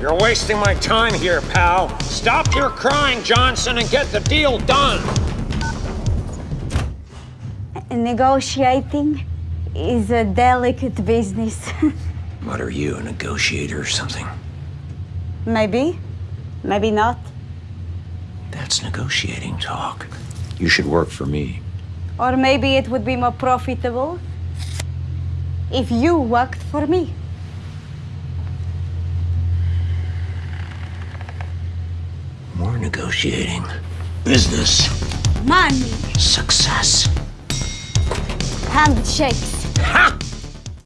You're wasting my time here, pal. Stop your crying, Johnson, and get the deal done. Negotiating is a delicate business. What are you, a negotiator or something? maybe, maybe not. That's negotiating talk. You should work for me. Or maybe it would be more profitable if you worked for me. More negotiating. Business. Money, Success. handshakes. Ha!